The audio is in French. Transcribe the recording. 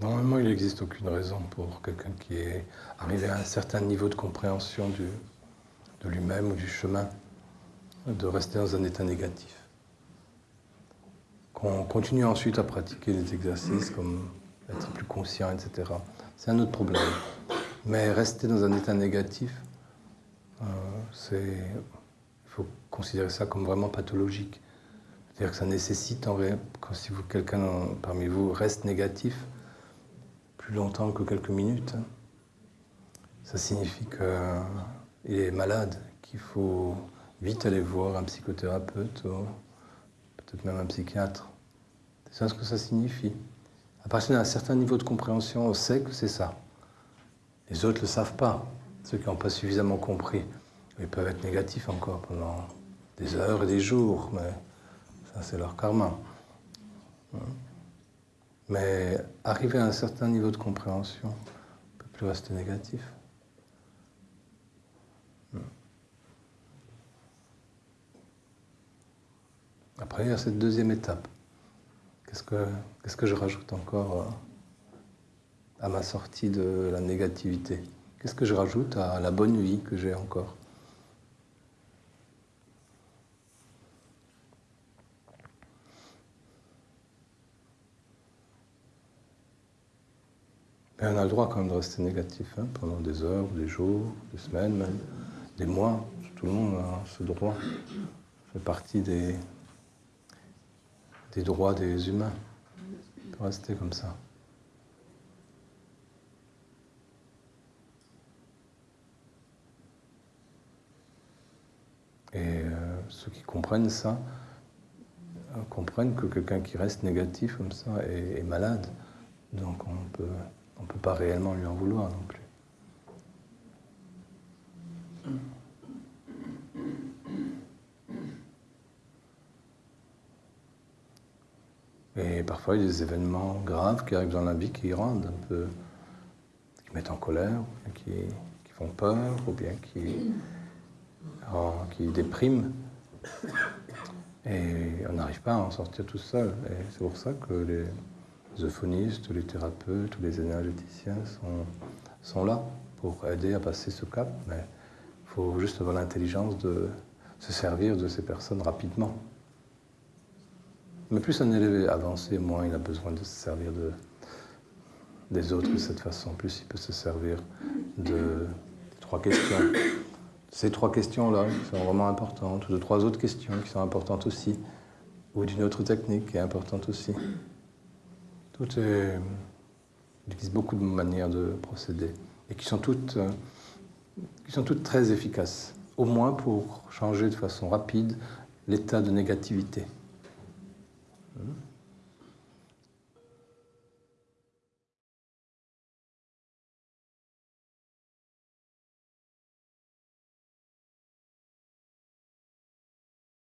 Normalement, il n'existe aucune raison pour quelqu'un qui est arrivé à un certain niveau de compréhension de lui-même ou du chemin de rester dans un état négatif. Qu'on continue ensuite à pratiquer des exercices comme être plus conscient, etc. C'est un autre problème. Mais rester dans un état négatif, euh, il faut considérer ça comme vraiment pathologique. C'est-à-dire que ça nécessite, en quand si quelqu'un parmi vous reste négatif, plus longtemps que quelques minutes, hein, ça signifie qu'il est malade, qu'il faut vite aller voir un psychothérapeute peut-être même un psychiatre. C'est ça ce que ça signifie. À partir d'un certain niveau de compréhension, on sait que c'est ça. Les autres ne le savent pas. Ceux qui n'ont pas suffisamment compris, ils peuvent être négatifs encore pendant des heures et des jours, mais ça c'est leur karma. Mais arriver à un certain niveau de compréhension, on ne peut plus rester négatif. Après, il y a cette deuxième étape. Qu'est-ce que, je rajoute encore euh, à ma sortie de la négativité? Qu'est-ce que je rajoute à la bonne vie que j'ai encore? Mais on a le droit quand même de rester négatif hein, pendant des heures, des jours, des semaines même, des mois. Tout le monde a ce droit. Ça fait partie des, des droits des humains. On peut rester comme ça. Et euh, ceux qui comprennent ça, euh, comprennent que quelqu'un qui reste négatif comme ça est, malade. Donc on peut on ne peut pas réellement lui en vouloir non plus. Et parfois, il y a des événements graves qui arrivent dans la vie qui rendent un peu, qui mettent en colère, qui, qui font peur, ou bien qui, oh, qui dépriment. Et on n'arrive pas à en sortir tout seul. Et c'est pour ça que les, les euphonistes, les thérapeutes, les énergéticiens sont, sont là pour aider à passer ce cap, mais il faut juste avoir l'intelligence de se servir de ces personnes rapidement. Mais plus un élève est avancé, moins il a besoin de se servir de, des autres de cette façon. Plus il peut se servir de trois questions. Ces trois questions-là sont vraiment importantes, ou de trois autres questions qui sont importantes aussi, ou d'une autre technique qui est importante aussi. Tout est, il existe beaucoup de manières de procéder et qui sont toutes, qui sont toutes très efficaces, au moins pour changer de façon rapide l'état de négativité. Hmm?